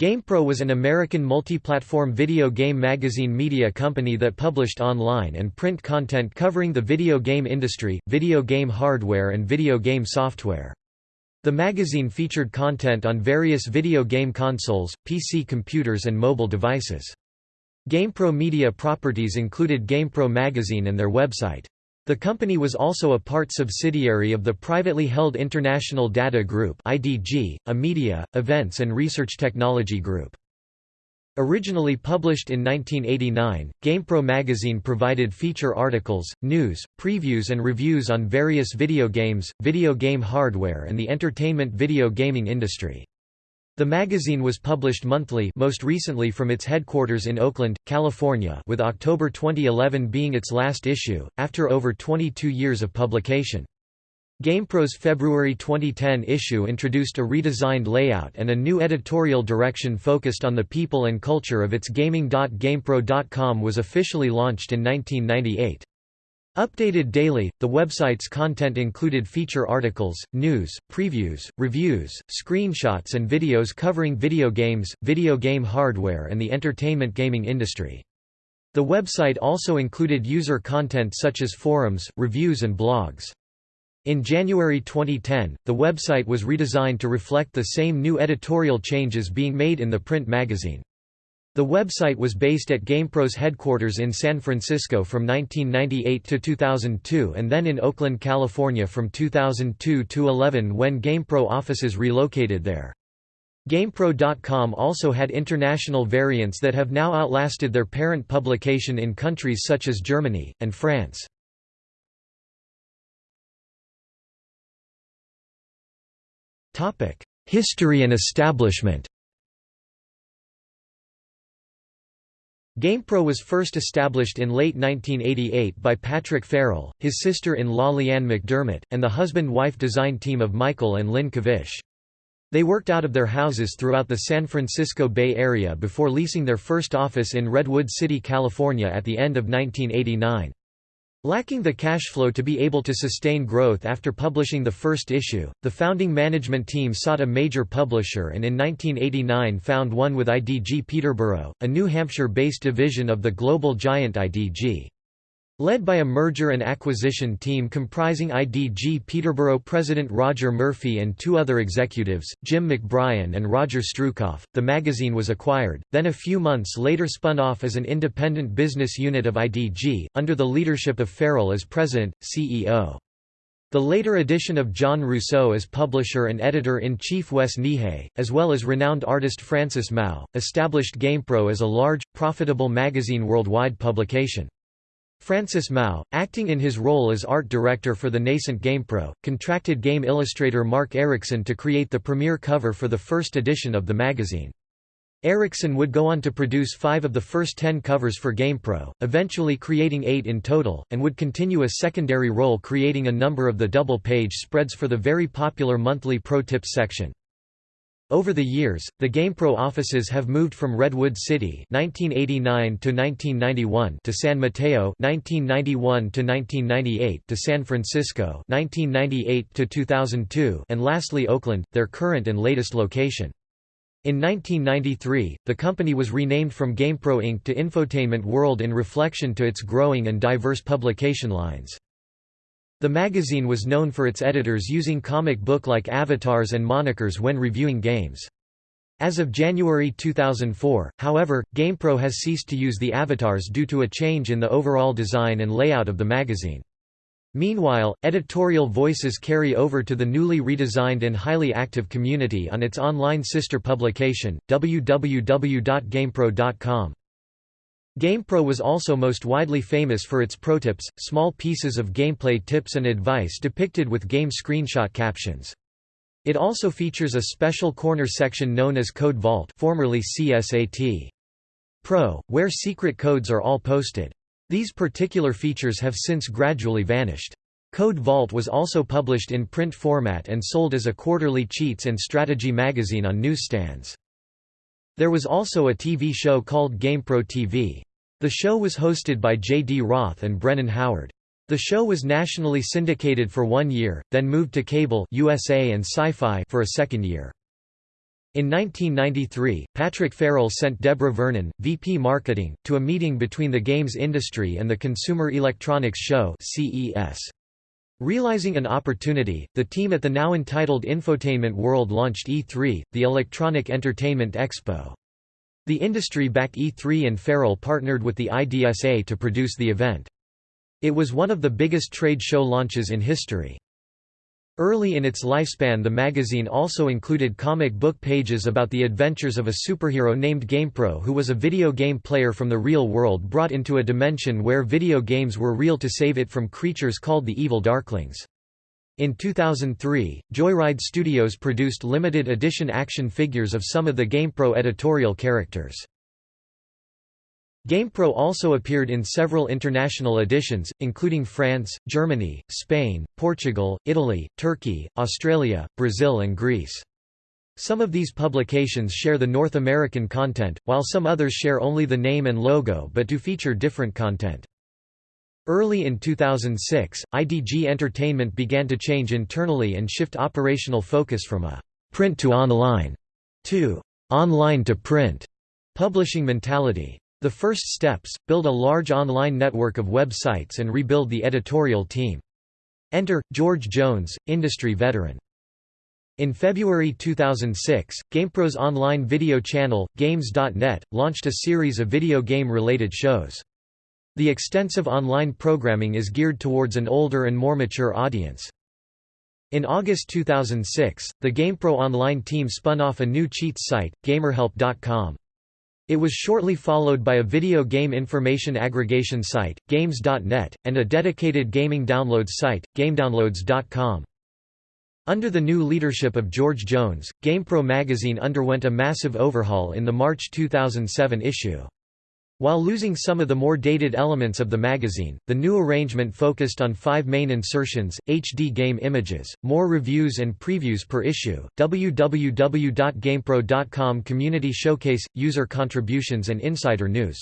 GamePro was an American multi-platform video game magazine media company that published online and print content covering the video game industry, video game hardware and video game software. The magazine featured content on various video game consoles, PC computers and mobile devices. GamePro media properties included GamePro magazine and their website. The company was also a part subsidiary of the privately held International Data Group (IDG), a media, events and research technology group. Originally published in 1989, GamePro magazine provided feature articles, news, previews and reviews on various video games, video game hardware and the entertainment video gaming industry. The magazine was published monthly most recently from its headquarters in Oakland, California with October 2011 being its last issue, after over 22 years of publication. GamePro's February 2010 issue introduced a redesigned layout and a new editorial direction focused on the people and culture of its gaming.gamepro.com was officially launched in 1998. Updated daily, the website's content included feature articles, news, previews, reviews, screenshots and videos covering video games, video game hardware and the entertainment gaming industry. The website also included user content such as forums, reviews and blogs. In January 2010, the website was redesigned to reflect the same new editorial changes being made in the print magazine. The website was based at GamePro's headquarters in San Francisco from 1998 to 2002 and then in Oakland, California from 2002 to 11 when GamePro offices relocated there. GamePro.com also had international variants that have now outlasted their parent publication in countries such as Germany, and France. History and establishment GamePro was first established in late 1988 by Patrick Farrell, his sister-in-law Leanne McDermott, and the husband-wife design team of Michael and Lynn Kavish. They worked out of their houses throughout the San Francisco Bay Area before leasing their first office in Redwood City, California at the end of 1989. Lacking the cash flow to be able to sustain growth after publishing the first issue, the founding management team sought a major publisher and in 1989 found one with IDG Peterborough, a New Hampshire-based division of the global giant IDG. Led by a merger and acquisition team comprising IDG Peterborough president Roger Murphy and two other executives, Jim McBrien and Roger Strukoff, the magazine was acquired, then a few months later spun off as an independent business unit of IDG, under the leadership of Farrell as president, CEO. The later addition of John Rousseau as publisher and editor-in-chief Wes Nihei, as well as renowned artist Francis Mao, established GamePro as a large, profitable magazine worldwide publication. Francis Mao, acting in his role as art director for the nascent GamePro, contracted game illustrator Mark Erickson to create the premiere cover for the first edition of the magazine. Erickson would go on to produce five of the first ten covers for GamePro, eventually creating eight in total, and would continue a secondary role creating a number of the double-page spreads for the very popular monthly Pro Tips section. Over the years, the GamePro offices have moved from Redwood City (1989 to 1991) to San Mateo (1991 to 1998) to San Francisco (1998 to 2002) and lastly Oakland, their current and latest location. In 1993, the company was renamed from GamePro Inc. to Infotainment World in reflection to its growing and diverse publication lines. The magazine was known for its editors using comic book-like avatars and monikers when reviewing games. As of January 2004, however, GamePro has ceased to use the avatars due to a change in the overall design and layout of the magazine. Meanwhile, editorial voices carry over to the newly redesigned and highly active community on its online sister publication, www.gamepro.com. GamePro was also most widely famous for its protips, small pieces of gameplay tips and advice depicted with game screenshot captions. It also features a special corner section known as Code Vault formerly CSAT. Pro, where secret codes are all posted. These particular features have since gradually vanished. Code Vault was also published in print format and sold as a quarterly cheats and strategy magazine on newsstands. There was also a TV show called GamePro TV. The show was hosted by J. D. Roth and Brennan Howard. The show was nationally syndicated for one year, then moved to cable USA and Sci-Fi for a second year. In 1993, Patrick Farrell sent Deborah Vernon, VP Marketing, to a meeting between the games industry and the Consumer Electronics Show CES. Realizing an opportunity, the team at the now entitled Infotainment World launched E3, the Electronic Entertainment Expo. The industry-backed E3 and Farrell partnered with the IDSA to produce the event. It was one of the biggest trade show launches in history. Early in its lifespan the magazine also included comic book pages about the adventures of a superhero named GamePro who was a video game player from the real world brought into a dimension where video games were real to save it from creatures called the Evil Darklings. In 2003, Joyride Studios produced limited edition action figures of some of the GamePro editorial characters. GamePro also appeared in several international editions, including France, Germany, Spain, Portugal, Italy, Turkey, Australia, Brazil and Greece. Some of these publications share the North American content, while some others share only the name and logo but do feature different content. Early in 2006, IDG Entertainment began to change internally and shift operational focus from a «print to online» to «online to print» publishing mentality. The first steps, build a large online network of websites and rebuild the editorial team. Enter, George Jones, industry veteran. In February 2006, GamePro's online video channel, Games.net, launched a series of video game-related shows. The extensive online programming is geared towards an older and more mature audience. In August 2006, the GamePro online team spun off a new cheats site, GamerHelp.com. It was shortly followed by a video game information aggregation site, Games.net, and a dedicated gaming downloads site, GameDownloads.com. Under the new leadership of George Jones, GamePro magazine underwent a massive overhaul in the March 2007 issue. While losing some of the more dated elements of the magazine, the new arrangement focused on five main insertions, HD game images, more reviews and previews per issue, www.gamepro.com community showcase, user contributions and insider news.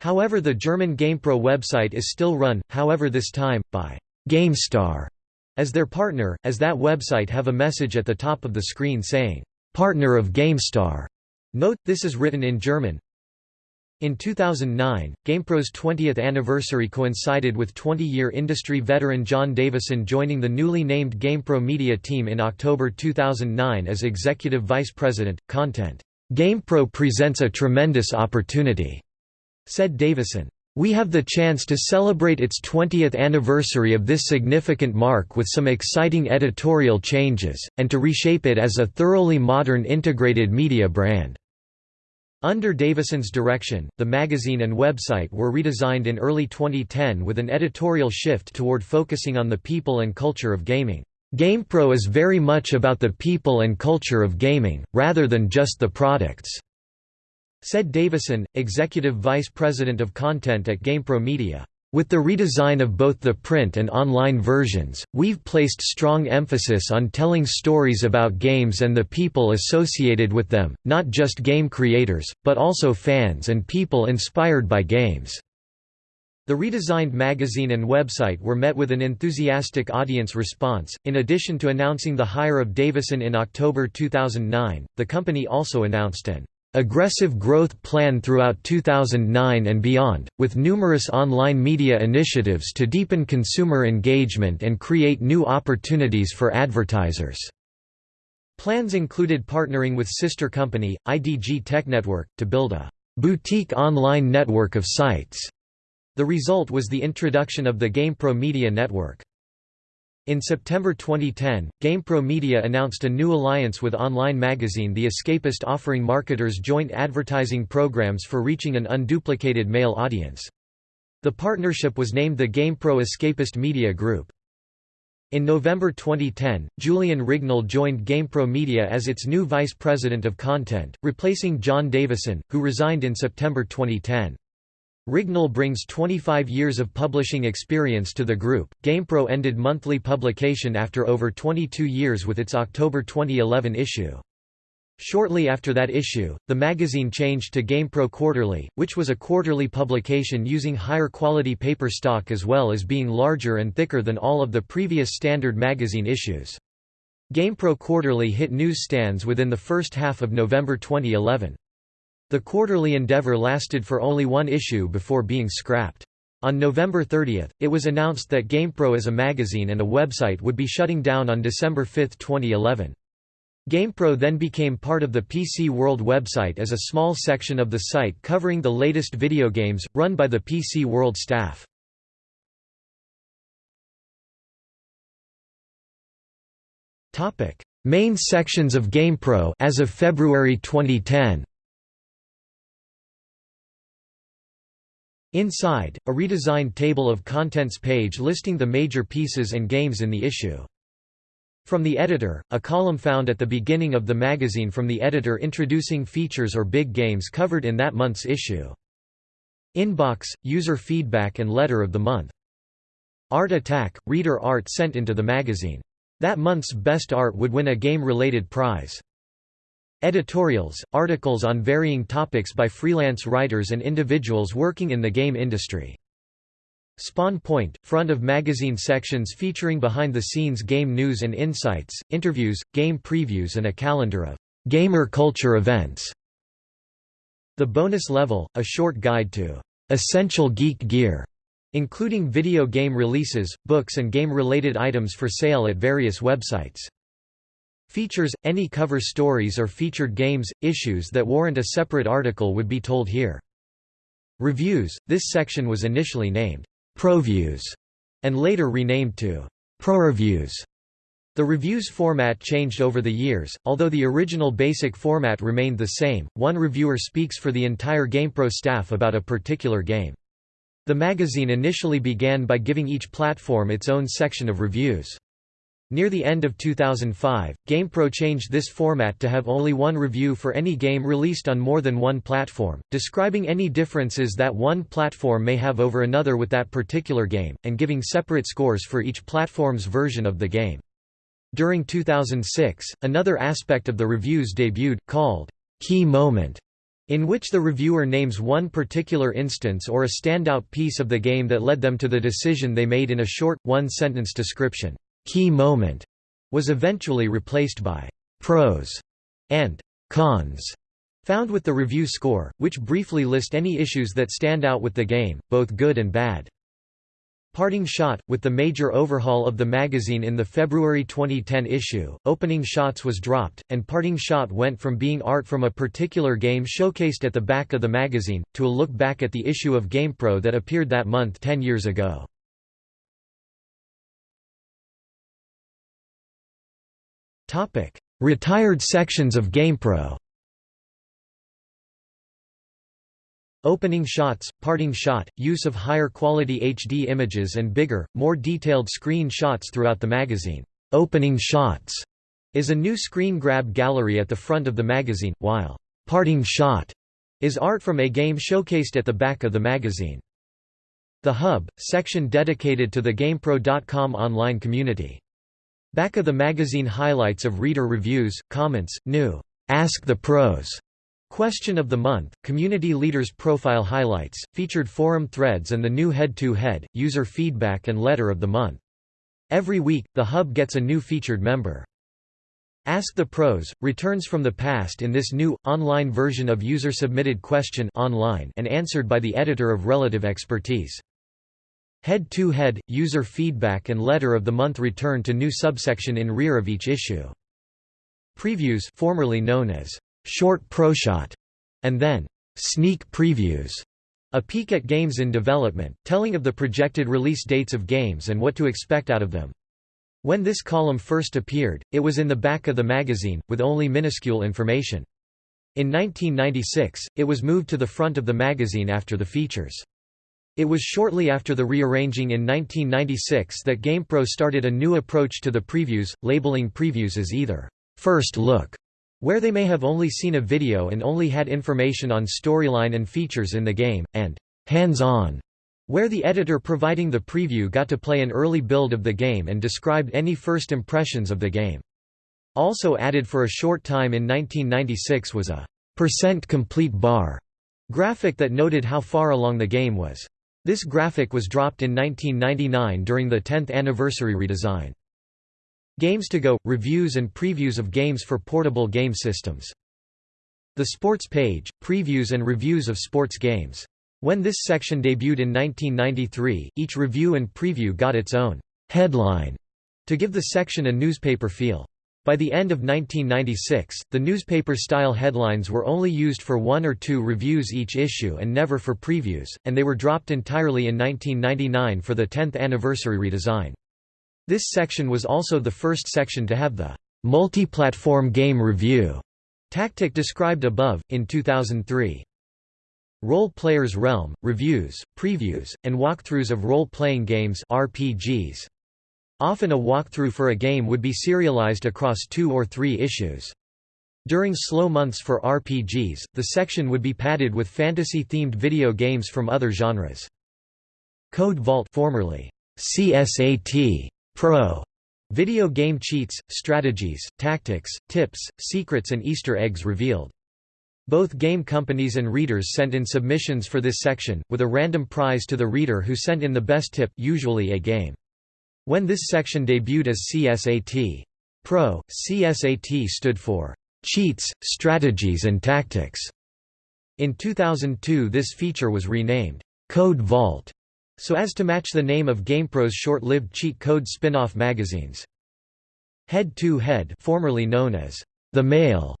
However the German GamePro website is still run, however this time, by GameStar as their partner, as that website have a message at the top of the screen saying, "'Partner of GameStar'". Note, this is written in German, in 2009, GamePro's 20th anniversary coincided with 20-year industry veteran John Davison joining the newly named GamePro media team in October 2009 as Executive Vice President, Content. GamePro presents a tremendous opportunity, said Davison. We have the chance to celebrate its 20th anniversary of this significant mark with some exciting editorial changes, and to reshape it as a thoroughly modern integrated media brand. Under Davison's direction, the magazine and website were redesigned in early 2010 with an editorial shift toward focusing on the people and culture of gaming. GamePro is very much about the people and culture of gaming, rather than just the products," said Davison, executive vice president of content at GamePro Media. With the redesign of both the print and online versions, we've placed strong emphasis on telling stories about games and the people associated with them, not just game creators, but also fans and people inspired by games. The redesigned magazine and website were met with an enthusiastic audience response. In addition to announcing the hire of Davison in October 2009, the company also announced an aggressive growth plan throughout 2009 and beyond, with numerous online media initiatives to deepen consumer engagement and create new opportunities for advertisers. Plans included partnering with sister company, IDG Tech Network, to build a boutique online network of sites. The result was the introduction of the GamePro Media Network. In September 2010, GamePro Media announced a new alliance with online magazine The Escapist offering marketers joint advertising programs for reaching an unduplicated male audience. The partnership was named the GamePro Escapist Media Group. In November 2010, Julian Rignall joined GamePro Media as its new vice president of content, replacing John Davison, who resigned in September 2010. Rignall brings 25 years of publishing experience to the group. GamePro ended monthly publication after over 22 years with its October 2011 issue. Shortly after that issue, the magazine changed to GamePro Quarterly, which was a quarterly publication using higher quality paper stock as well as being larger and thicker than all of the previous standard magazine issues. GamePro Quarterly hit newsstands within the first half of November 2011. The quarterly endeavor lasted for only one issue before being scrapped. On November 30, it was announced that GamePro as a magazine and a website would be shutting down on December 5, 2011. GamePro then became part of the PC World website as a small section of the site covering the latest video games, run by the PC World staff. Main sections of GamePro as of February 2010. Inside, a redesigned table of contents page listing the major pieces and games in the issue. From the editor, a column found at the beginning of the magazine from the editor introducing features or big games covered in that month's issue. Inbox, user feedback and letter of the month. Art Attack, reader art sent into the magazine. That month's best art would win a game-related prize. Editorials, articles on varying topics by freelance writers and individuals working in the game industry. Spawn Point, front of magazine sections featuring behind-the-scenes game news and insights, interviews, game previews and a calendar of gamer culture events. The Bonus Level, a short guide to essential geek gear including video game releases, books and game-related items for sale at various websites. Features, any cover stories or featured games, issues that warrant a separate article would be told here. Reviews, this section was initially named, ProViews, and later renamed to ProReviews. The reviews format changed over the years, although the original basic format remained the same, one reviewer speaks for the entire GamePro staff about a particular game. The magazine initially began by giving each platform its own section of reviews. Near the end of 2005, GamePro changed this format to have only one review for any game released on more than one platform, describing any differences that one platform may have over another with that particular game, and giving separate scores for each platform's version of the game. During 2006, another aspect of the reviews debuted, called Key Moment, in which the reviewer names one particular instance or a standout piece of the game that led them to the decision they made in a short, one-sentence description. Key moment was eventually replaced by pros and cons found with the review score, which briefly list any issues that stand out with the game, both good and bad. Parting Shot, with the major overhaul of the magazine in the February 2010 issue, Opening Shots was dropped, and Parting Shot went from being art from a particular game showcased at the back of the magazine, to a look back at the issue of GamePro that appeared that month ten years ago. Retired sections of GamePro Opening shots, parting shot, use of higher quality HD images and bigger, more detailed screen shots throughout the magazine. Opening shots is a new screen grab gallery at the front of the magazine, while parting shot is art from a game showcased at the back of the magazine. The Hub, section dedicated to the GamePro.com online community. Back of the magazine highlights of reader reviews, comments, new Ask the Pros Question of the Month, Community Leaders Profile Highlights, featured forum threads and the new head-to-head, -head, user feedback and letter of the month. Every week, the Hub gets a new featured member. Ask the Pros, returns from the past in this new, online version of user-submitted question online and answered by the editor of relative expertise. Head-to-head, -head, user feedback and letter of the month return to new subsection in rear of each issue. Previews formerly known as short proshot, and then sneak previews, a peek at games in development, telling of the projected release dates of games and what to expect out of them. When this column first appeared, it was in the back of the magazine, with only minuscule information. In 1996, it was moved to the front of the magazine after the features. It was shortly after the rearranging in 1996 that GamePro started a new approach to the previews, labeling previews as either first look where they may have only seen a video and only had information on storyline and features in the game, and hands-on, where the editor providing the preview got to play an early build of the game and described any first impressions of the game. Also added for a short time in 1996 was a percent complete bar graphic that noted how far along the game was. This graphic was dropped in 1999 during the 10th anniversary redesign. Games to Go – Reviews and previews of games for portable game systems. The Sports page – Previews and reviews of sports games. When this section debuted in 1993, each review and preview got its own headline to give the section a newspaper feel. By the end of 1996, the newspaper-style headlines were only used for one or two reviews each issue and never for previews, and they were dropped entirely in 1999 for the 10th anniversary redesign. This section was also the first section to have the multi-platform game review tactic described above, in 2003. Role Players Realm, reviews, previews, and walkthroughs of role-playing games RPGs. Often a walkthrough for a game would be serialized across two or three issues. During slow months for RPGs, the section would be padded with fantasy-themed video games from other genres. Code Vault formerly CSAT Pro video game cheats, strategies, tactics, tips, secrets and Easter eggs revealed. Both game companies and readers sent in submissions for this section, with a random prize to the reader who sent in the best tip usually a game. When this section debuted as CSAT Pro, CSAT stood for Cheats, Strategies and Tactics. In 2002 this feature was renamed Code Vault so as to match the name of GamePro's short-lived cheat code spin-off magazines. Head to Head formerly known as The Mail,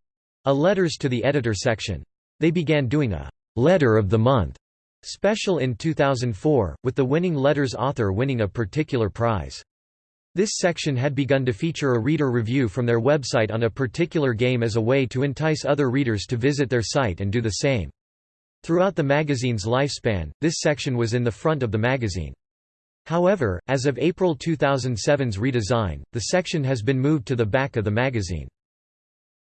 a letters to the editor section. They began doing a Letter of the Month special in 2004, with the winning letter's author winning a particular prize. This section had begun to feature a reader review from their website on a particular game as a way to entice other readers to visit their site and do the same. Throughout the magazine's lifespan, this section was in the front of the magazine. However, as of April 2007's redesign, the section has been moved to the back of the magazine.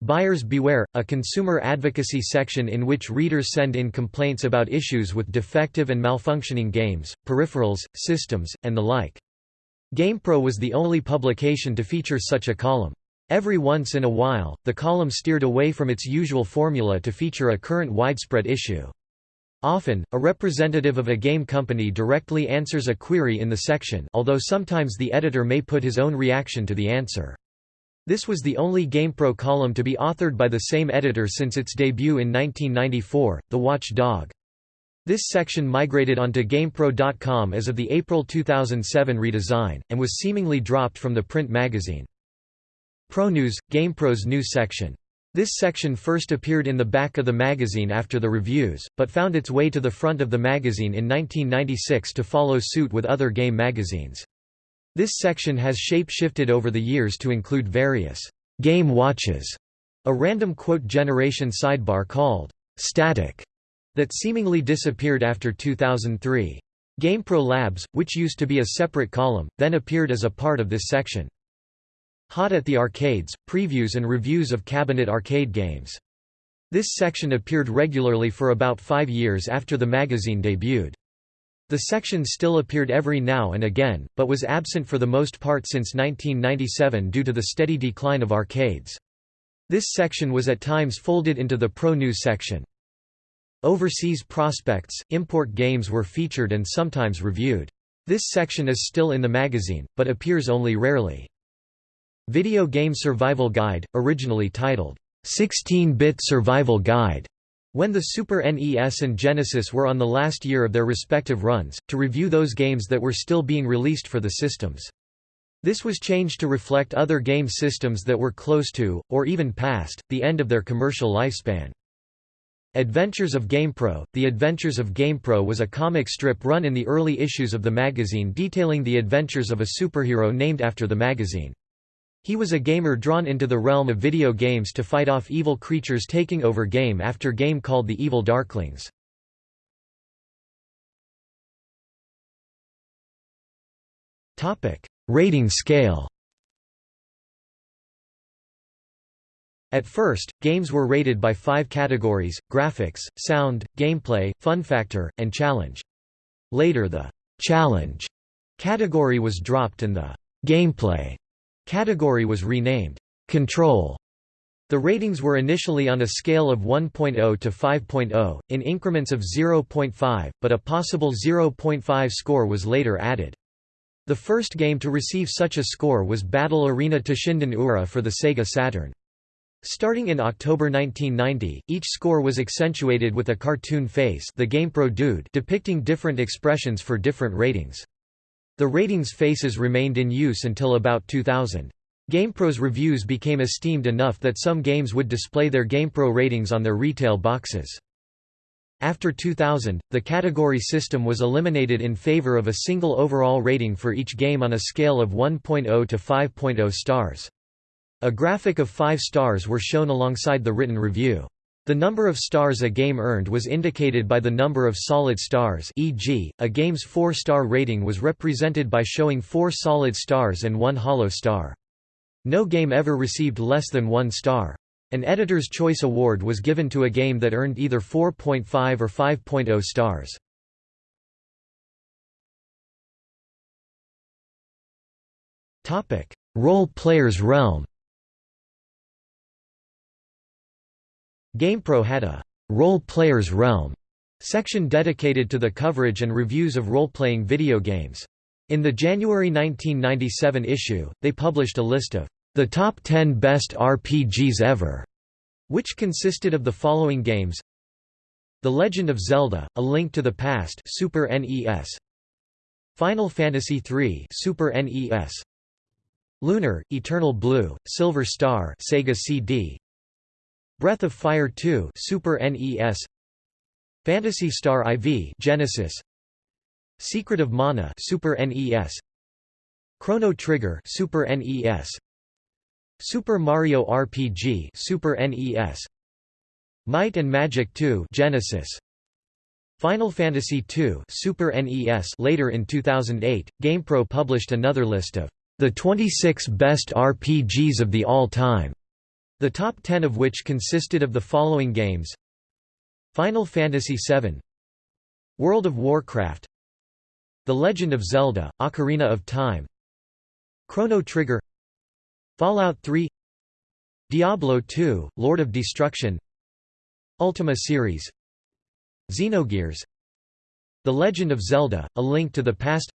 Buyers Beware, a consumer advocacy section in which readers send in complaints about issues with defective and malfunctioning games, peripherals, systems, and the like. GamePro was the only publication to feature such a column. Every once in a while, the column steered away from its usual formula to feature a current widespread issue. Often, a representative of a game company directly answers a query in the section although sometimes the editor may put his own reaction to the answer. This was the only GamePro column to be authored by the same editor since its debut in 1994, The Watch Dog. This section migrated onto GamePro.com as of the April 2007 redesign, and was seemingly dropped from the print magazine. ProNews, GamePro's news section. This section first appeared in the back of the magazine after the reviews, but found its way to the front of the magazine in 1996 to follow suit with other game magazines. This section has shape-shifted over the years to include various game watches, a random quote generation sidebar called static that seemingly disappeared after 2003. GamePro Labs, which used to be a separate column, then appeared as a part of this section. Hot at the Arcades, previews and reviews of cabinet arcade games. This section appeared regularly for about five years after the magazine debuted. The section still appeared every now and again, but was absent for the most part since 1997 due to the steady decline of arcades. This section was at times folded into the Pro News section. Overseas prospects, import games were featured and sometimes reviewed. This section is still in the magazine, but appears only rarely. Video Game Survival Guide, originally titled, 16-Bit Survival Guide, when the Super NES and Genesis were on the last year of their respective runs, to review those games that were still being released for the systems. This was changed to reflect other game systems that were close to, or even past, the end of their commercial lifespan. Adventures of GamePro The Adventures of GamePro was a comic strip run in the early issues of the magazine detailing the adventures of a superhero named after the magazine. He was a gamer drawn into the realm of video games to fight off evil creatures taking over game after game called the Evil Darklings. Rating scale At first, games were rated by five categories, graphics, sound, gameplay, fun factor, and challenge. Later the «challenge» category was dropped and the «gameplay» Category was renamed, Control. The ratings were initially on a scale of 1.0 to 5.0, in increments of 0.5, but a possible 0.5 score was later added. The first game to receive such a score was Battle Arena Toshinden Ura for the Sega Saturn. Starting in October 1990, each score was accentuated with a cartoon face the GamePro Dude depicting different expressions for different ratings. The ratings faces remained in use until about 2000. GamePro's reviews became esteemed enough that some games would display their GamePro ratings on their retail boxes. After 2000, the category system was eliminated in favor of a single overall rating for each game on a scale of 1.0 to 5.0 stars. A graphic of 5 stars were shown alongside the written review. The number of stars a game earned was indicated by the number of solid stars e.g., a game's 4-star rating was represented by showing 4 solid stars and 1 hollow star. No game ever received less than 1 star. An Editor's Choice Award was given to a game that earned either 4.5 or 5.0 stars. Role Player's Realm GamePro had a «Role Player's Realm» section dedicated to the coverage and reviews of role-playing video games. In the January 1997 issue, they published a list of the top 10 best RPGs ever, which consisted of the following games. The Legend of Zelda, A Link to the Past Super NES Final Fantasy III Super NES Lunar, Eternal Blue, Silver Star Sega CD Breath of Fire 2 Super NES Phantasy Star IV Genesis. Secret of Mana Super NES Chrono Trigger Super NES Super Mario RPG Super NES Might and Magic 2 Genesis. Final Fantasy II Super NES later in 2008 GamePro published another list of the 26 best RPGs of the all-time the top 10 of which consisted of the following games. Final Fantasy VII World of Warcraft. The Legend of Zelda, Ocarina of Time. Chrono Trigger. Fallout 3 Diablo 2, Lord of Destruction. Ultima series. Xenogears. The Legend of Zelda, A Link to the Past.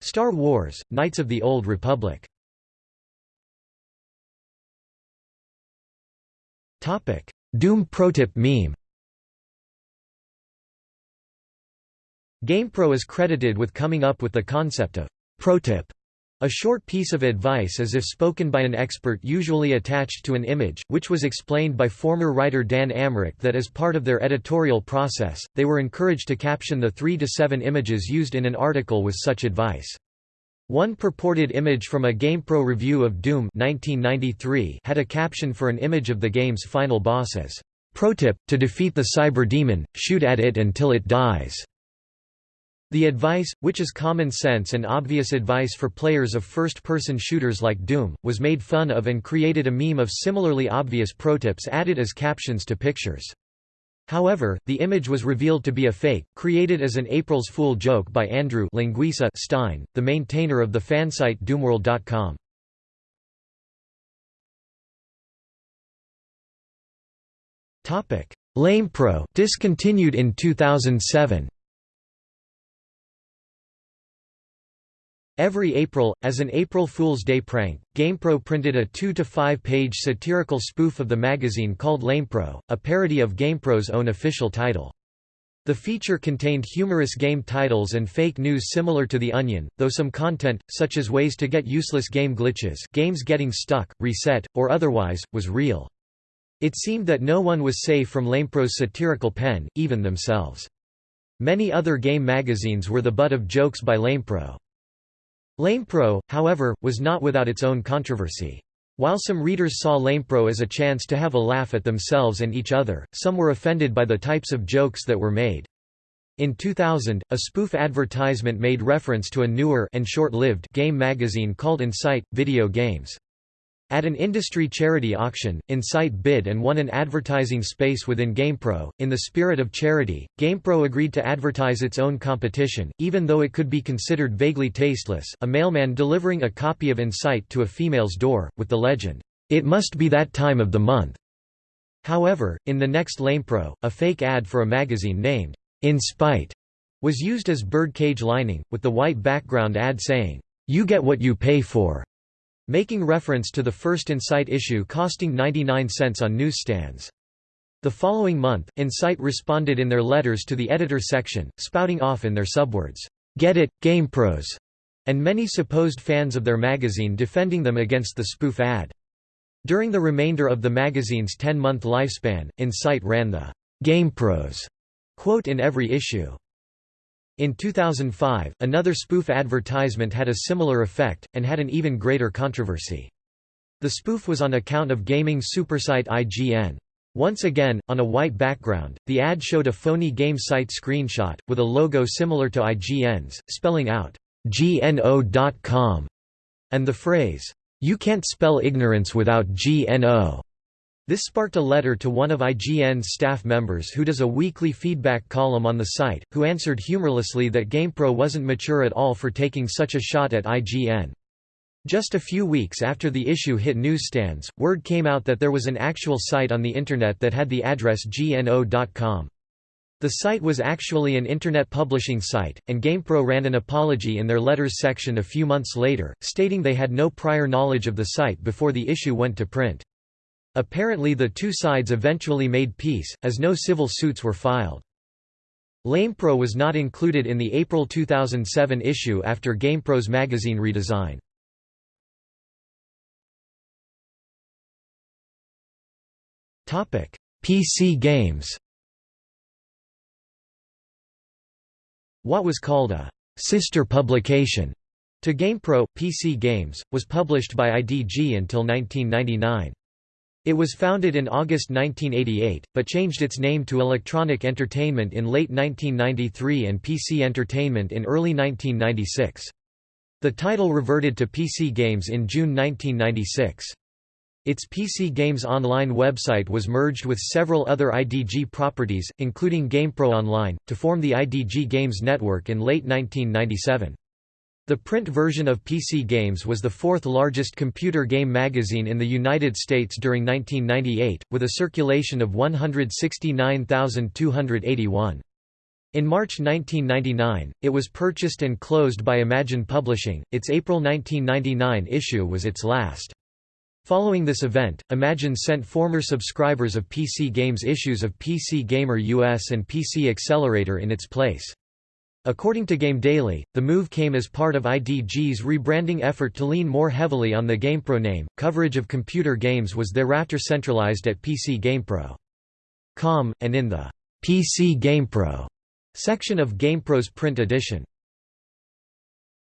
Star Wars, Knights of the Old Republic Doom protip meme GamePro is credited with coming up with the concept of protip a short piece of advice as if spoken by an expert usually attached to an image, which was explained by former writer Dan Amrich that as part of their editorial process, they were encouraged to caption the three to seven images used in an article with such advice. One purported image from a GamePro review of Doom 1993 had a caption for an image of the game's final boss as, "Protip, to defeat the cyber demon, shoot at it until it dies." The advice, which is common sense and obvious advice for players of first-person shooters like Doom, was made fun of and created a meme of similarly obvious protips added as captions to pictures. However, the image was revealed to be a fake, created as an April's Fool joke by Andrew Linguica Stein, the maintainer of the fansite doomworld.com. LamePro discontinued in 2007. Every April, as an April Fool's Day prank, GamePro printed a 2 to 5 page satirical spoof of the magazine called LamePro, a parody of GamePro's own official title. The feature contained humorous game titles and fake news similar to The Onion, though some content, such as ways to get useless game glitches games getting stuck, reset, or otherwise, was real. It seemed that no one was safe from LamePro's satirical pen, even themselves. Many other game magazines were the butt of jokes by LamePro. LamePro, however, was not without its own controversy. While some readers saw LamePro as a chance to have a laugh at themselves and each other, some were offended by the types of jokes that were made. In 2000, a spoof advertisement made reference to a newer and short-lived game magazine called Incite, Video Games. At an industry charity auction, Incite bid and won an advertising space within GamePro. In the spirit of charity, GamePro agreed to advertise its own competition, even though it could be considered vaguely tasteless. A mailman delivering a copy of Incite to a female's door, with the legend, It must be that time of the month. However, in the next LamePro, a fake ad for a magazine named In Spite was used as birdcage lining, with the white background ad saying, "'You get what you pay for' making reference to the first Incite issue costing 99 cents on newsstands. The following month, Incite responded in their letters to the editor section, spouting off in their subwords, "'Get it, GamePros!' and many supposed fans of their magazine defending them against the spoof ad. During the remainder of the magazine's 10-month lifespan, Insight ran the GamePros quote in every issue. In 2005, another spoof advertisement had a similar effect, and had an even greater controversy. The spoof was on account of gaming supersite IGN. Once again, on a white background, the ad showed a phony game site screenshot, with a logo similar to IGN's, spelling out, GNO.com, and the phrase, You can't spell ignorance without GNO. This sparked a letter to one of IGN's staff members who does a weekly feedback column on the site, who answered humorlessly that GamePro wasn't mature at all for taking such a shot at IGN. Just a few weeks after the issue hit newsstands, word came out that there was an actual site on the Internet that had the address gno.com. The site was actually an Internet publishing site, and GamePro ran an apology in their letters section a few months later, stating they had no prior knowledge of the site before the issue went to print. Apparently the two sides eventually made peace, as no civil suits were filed. LamePro was not included in the April 2007 issue after GamePro's magazine redesign. PC games What was called a «sister publication» to GamePro, PC Games, was published by IDG until 1999. It was founded in August 1988, but changed its name to Electronic Entertainment in late 1993 and PC Entertainment in early 1996. The title reverted to PC Games in June 1996. Its PC Games Online website was merged with several other IDG properties, including GamePro Online, to form the IDG Games Network in late 1997. The print version of PC Games was the fourth largest computer game magazine in the United States during 1998, with a circulation of 169,281. In March 1999, it was purchased and closed by Imagine Publishing. Its April 1999 issue was its last. Following this event, Imagine sent former subscribers of PC Games issues of PC Gamer US and PC Accelerator in its place. According to Game Daily, the move came as part of IDG's rebranding effort to lean more heavily on the GamePro name. Coverage of computer games was thereafter centralized at PC GamePro. Com, and in the PC GamePro section of GamePro's print edition.